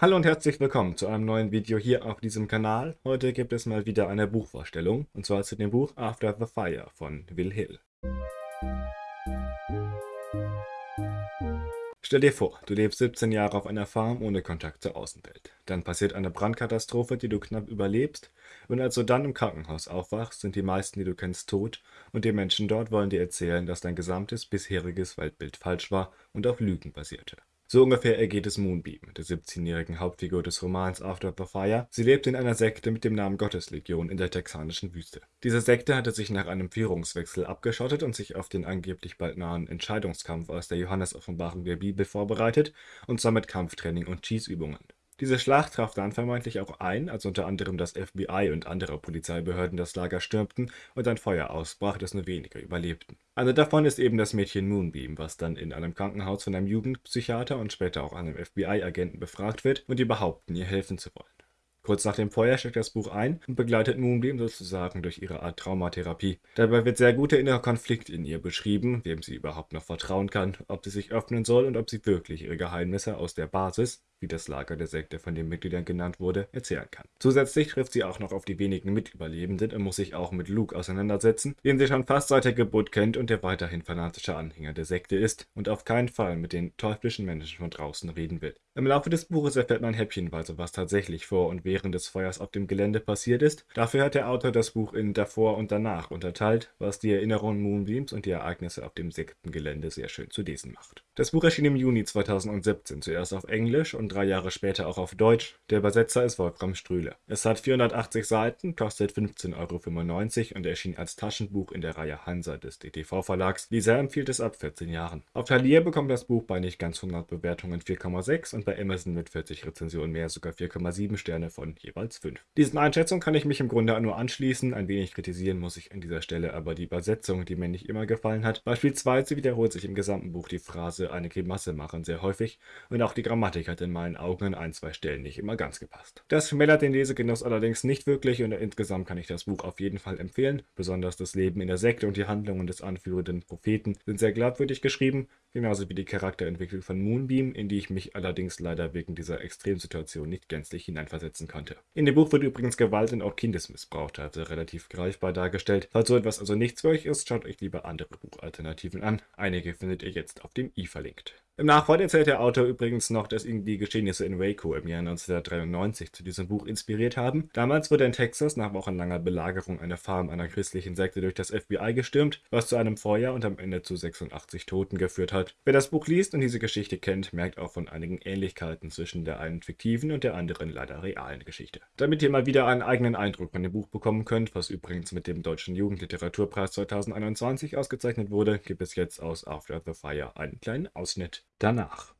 Hallo und herzlich willkommen zu einem neuen Video hier auf diesem Kanal. Heute gibt es mal wieder eine Buchvorstellung, und zwar zu dem Buch After the Fire von Will Hill. Stell dir vor, du lebst 17 Jahre auf einer Farm ohne Kontakt zur Außenwelt. Dann passiert eine Brandkatastrophe, die du knapp überlebst, und als du dann im Krankenhaus aufwachst, sind die meisten, die du kennst, tot, und die Menschen dort wollen dir erzählen, dass dein gesamtes bisheriges Weltbild falsch war und auf Lügen basierte. So ungefähr ergeht es Moonbeam, der 17-jährigen Hauptfigur des Romans After the Fire. Sie lebt in einer Sekte mit dem Namen Gotteslegion in der texanischen Wüste. Diese Sekte hatte sich nach einem Führungswechsel abgeschottet und sich auf den angeblich bald nahen Entscheidungskampf aus der Johannes-Offenbarung der Bibel vorbereitet, und zwar mit Kampftraining und Schießübungen. Diese Schlacht traf dann vermeintlich auch ein, als unter anderem das FBI und andere Polizeibehörden das Lager stürmten und ein Feuer ausbrach, das nur wenige überlebten. Eine davon ist eben das Mädchen Moonbeam, was dann in einem Krankenhaus von einem Jugendpsychiater und später auch einem FBI-Agenten befragt wird und die behaupten, ihr helfen zu wollen. Kurz nach dem Feuer steckt das Buch ein und begleitet Moonbeam sozusagen durch ihre Art Traumatherapie. Dabei wird sehr gut der innere Konflikt in ihr beschrieben, wem sie überhaupt noch vertrauen kann, ob sie sich öffnen soll und ob sie wirklich ihre Geheimnisse aus der Basis, wie das Lager der Sekte von den Mitgliedern genannt wurde, erzählen kann. Zusätzlich trifft sie auch noch auf die wenigen Mitüberlebenden und muss sich auch mit Luke auseinandersetzen, den sie schon fast seit der Geburt kennt und der weiterhin fanatischer Anhänger der Sekte ist und auf keinen Fall mit den teuflischen Menschen von draußen reden will. Im Laufe des Buches erfährt man häppchenweise, was tatsächlich vor und während des Feuers auf dem Gelände passiert ist. Dafür hat der Autor das Buch in davor und danach unterteilt, was die Erinnerungen Moonbeams und die Ereignisse auf dem Sektengelände sehr schön zu lesen macht. Das Buch erschien im Juni 2017, zuerst auf Englisch und drei Jahre später auch auf Deutsch. Der Übersetzer ist Wolfram Strühle. Es hat 480 Seiten, kostet 15,95 Euro und erschien als Taschenbuch in der Reihe Hansa des DTV-Verlags. Lisa empfiehlt es ab 14 Jahren. Auf Talier bekommt das Buch bei nicht ganz 100 Bewertungen 4,6 und bei Amazon mit 40 Rezensionen mehr sogar 4,7 Sterne von jeweils 5. Diesen Einschätzungen kann ich mich im Grunde nur anschließen. Ein wenig kritisieren muss ich an dieser Stelle aber die Übersetzung, die mir nicht immer gefallen hat. Beispielsweise wiederholt sich im gesamten Buch die Phrase eine Grimasse machen sehr häufig und auch die Grammatik hat in meinen Augen an ein, zwei Stellen nicht immer ganz gepasst. Das schmälert den Lesegenuss allerdings nicht wirklich und insgesamt kann ich das Buch auf jeden Fall empfehlen. Besonders das Leben in der Sekte und die Handlungen des anführenden Propheten sind sehr glaubwürdig geschrieben, genauso wie die Charakterentwicklung von Moonbeam, in die ich mich allerdings leider wegen dieser Extremsituation nicht gänzlich hineinversetzen konnte. In dem Buch wird übrigens Gewalt und auch Kindesmissbrauch also relativ greifbar dargestellt. Falls so etwas also nichts für euch ist, schaut euch lieber andere Buchalternativen an. Einige findet ihr jetzt auf dem i verlinkt. Im Nachwort erzählt der Autor übrigens noch, dass ihn die Geschehnisse in Waco im Jahr 1993 zu diesem Buch inspiriert haben. Damals wurde in Texas nach wochenlanger Belagerung eine Farm einer christlichen Sekte durch das FBI gestürmt, was zu einem Feuer und am Ende zu 86 Toten geführt hat. Wer das Buch liest und diese Geschichte kennt, merkt auch von einigen Ähnlichkeiten zwischen der einen fiktiven und der anderen leider realen Geschichte. Damit ihr mal wieder einen eigenen Eindruck von dem Buch bekommen könnt, was übrigens mit dem Deutschen Jugendliteraturpreis 2021 ausgezeichnet wurde, gibt es jetzt aus After the Fire einen kleinen Ausschnitt. Danach.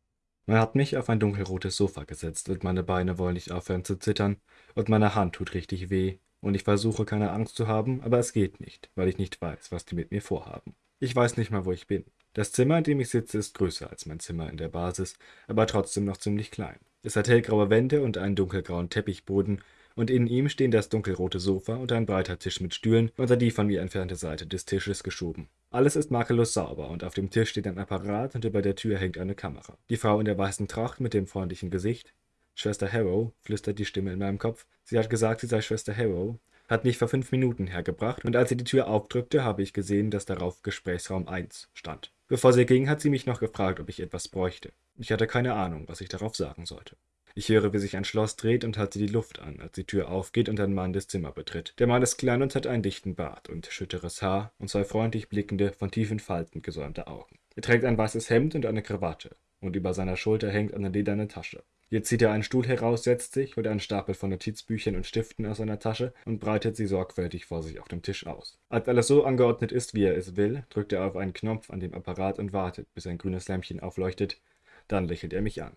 Man hat mich auf ein dunkelrotes Sofa gesetzt und meine Beine wollen nicht aufhören zu zittern und meine Hand tut richtig weh und ich versuche keine Angst zu haben, aber es geht nicht, weil ich nicht weiß, was die mit mir vorhaben. Ich weiß nicht mal, wo ich bin. Das Zimmer, in dem ich sitze, ist größer als mein Zimmer in der Basis, aber trotzdem noch ziemlich klein. Es hat hellgraue Wände und einen dunkelgrauen Teppichboden und in ihm stehen das dunkelrote Sofa und ein breiter Tisch mit Stühlen unter die von mir entfernte Seite des Tisches geschoben. Alles ist makellos sauber und auf dem Tisch steht ein Apparat und über der Tür hängt eine Kamera. Die Frau in der weißen Tracht mit dem freundlichen Gesicht, Schwester Harrow, flüstert die Stimme in meinem Kopf. Sie hat gesagt, sie sei Schwester Harrow, hat mich vor fünf Minuten hergebracht und als sie die Tür aufdrückte, habe ich gesehen, dass darauf Gesprächsraum 1 stand. Bevor sie ging, hat sie mich noch gefragt, ob ich etwas bräuchte. Ich hatte keine Ahnung, was ich darauf sagen sollte. Ich höre, wie sich ein Schloss dreht und halte die Luft an, als die Tür aufgeht und ein Mann das Zimmer betritt. Der Mann ist klein und hat einen dichten Bart und schütteres Haar und zwei freundlich blickende, von tiefen Falten gesäumte Augen. Er trägt ein weißes Hemd und eine Krawatte, und über seiner Schulter hängt eine lederne Tasche. Jetzt zieht er einen Stuhl heraus, setzt sich, holt einen Stapel von Notizbüchern und Stiften aus seiner Tasche und breitet sie sorgfältig vor sich auf dem Tisch aus. Als alles so angeordnet ist, wie er es will, drückt er auf einen Knopf an dem Apparat und wartet, bis ein grünes Lämpchen aufleuchtet. Dann lächelt er mich an.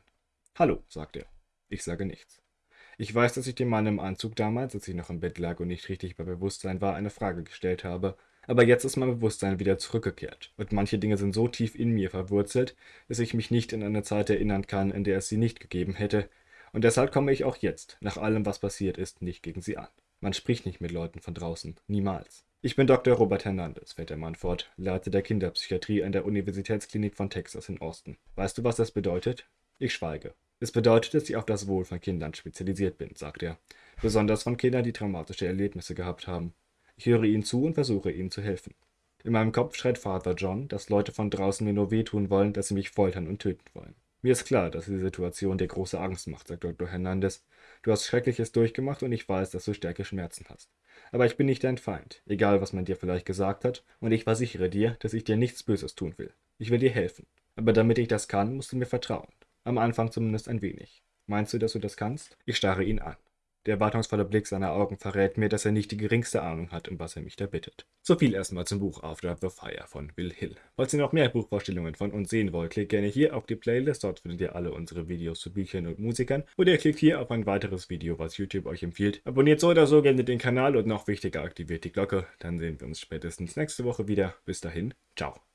Hallo, sagt er. Ich sage nichts. Ich weiß, dass ich dem Mann im Anzug damals, als ich noch im Bett lag und nicht richtig bei Bewusstsein war, eine Frage gestellt habe, aber jetzt ist mein Bewusstsein wieder zurückgekehrt, und manche Dinge sind so tief in mir verwurzelt, dass ich mich nicht in eine Zeit erinnern kann, in der es sie nicht gegeben hätte, und deshalb komme ich auch jetzt, nach allem, was passiert ist, nicht gegen sie an. Man spricht nicht mit Leuten von draußen, niemals. Ich bin Dr. Robert Hernandez, fährt der Mann fort, Leiter der Kinderpsychiatrie an der Universitätsklinik von Texas in Austin. Weißt du, was das bedeutet? Ich schweige. Es bedeutet, dass ich auf das Wohl von Kindern spezialisiert bin, sagt er. Besonders von Kindern, die traumatische Erlebnisse gehabt haben. Ich höre ihnen zu und versuche ihnen zu helfen. In meinem Kopf schreit Vater John, dass Leute von draußen mir nur wehtun wollen, dass sie mich foltern und töten wollen. Mir ist klar, dass die Situation dir große Angst macht, sagt Dr. Hernandez. Du hast Schreckliches durchgemacht und ich weiß, dass du stärke Schmerzen hast. Aber ich bin nicht dein Feind, egal was man dir vielleicht gesagt hat, und ich versichere dir, dass ich dir nichts Böses tun will. Ich will dir helfen. Aber damit ich das kann, musst du mir vertrauen. Am Anfang zumindest ein wenig. Meinst du, dass du das kannst? Ich starre ihn an. Der erwartungsvolle Blick seiner Augen verrät mir, dass er nicht die geringste Ahnung hat, um was er mich da bittet. So viel erstmal zum Buch After the Fire von Will Hill. Falls ihr noch mehr Buchvorstellungen von uns sehen wollt, klickt gerne hier auf die Playlist, dort findet ihr alle unsere Videos zu Büchern und Musikern. Oder klickt hier auf ein weiteres Video, was YouTube euch empfiehlt. Abonniert so oder so gerne den Kanal und noch wichtiger, aktiviert die Glocke. Dann sehen wir uns spätestens nächste Woche wieder. Bis dahin, ciao.